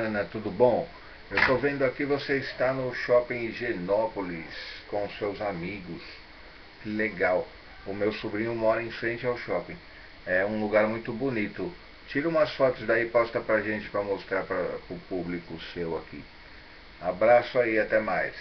Ana, tudo bom? Eu estou vendo aqui você está no shopping Higienópolis com seus amigos. Que legal. O meu sobrinho mora em frente ao shopping. É um lugar muito bonito. Tira umas fotos daí e posta pra gente para mostrar para o público seu aqui. Abraço aí, até mais.